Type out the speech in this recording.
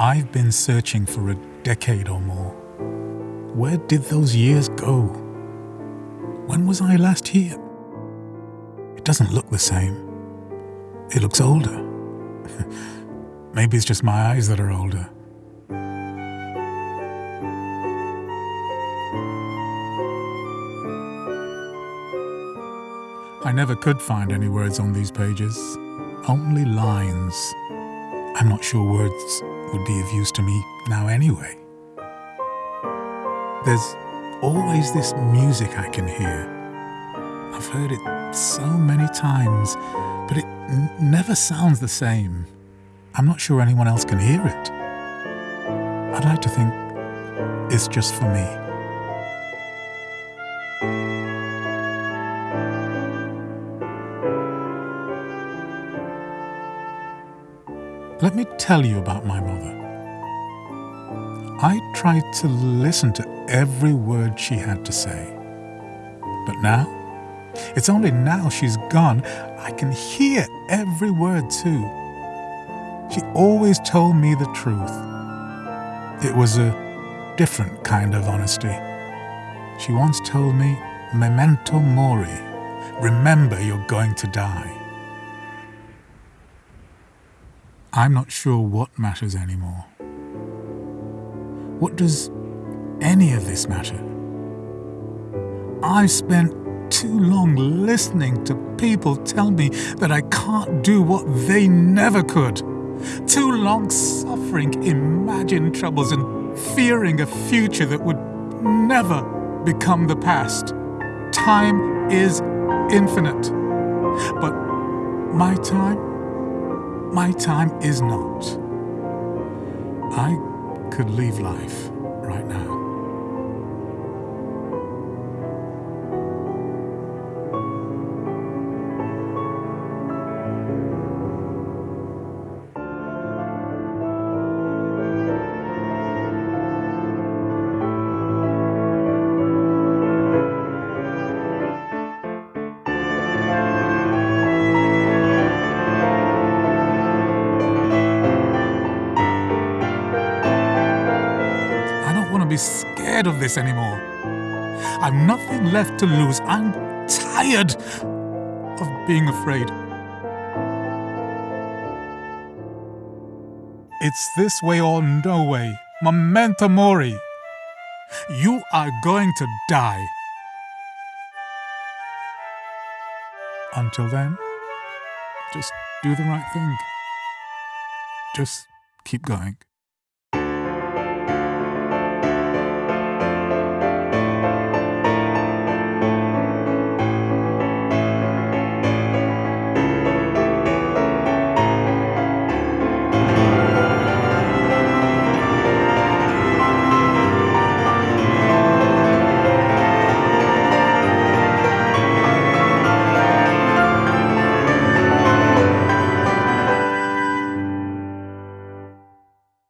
I've been searching for a decade or more. Where did those years go? When was I last here? It doesn't look the same. It looks older. Maybe it's just my eyes that are older. I never could find any words on these pages, only lines. I'm not sure words would be of use to me now anyway. There's always this music I can hear. I've heard it so many times, but it never sounds the same. I'm not sure anyone else can hear it. I'd like to think it's just for me. Let me tell you about my mother. I tried to listen to every word she had to say. But now, it's only now she's gone, I can hear every word too. She always told me the truth. It was a different kind of honesty. She once told me, Memento Mori, remember you're going to die. I'm not sure what matters anymore. What does any of this matter? I've spent too long listening to people tell me that I can't do what they never could. Too long suffering imagined troubles and fearing a future that would never become the past. Time is infinite. But my time? My time is not. I could leave life right now. Scared of this anymore. I've nothing left to lose. I'm tired of being afraid. It's this way or no way. Memento mori. You are going to die. Until then, just do the right thing. Just keep going.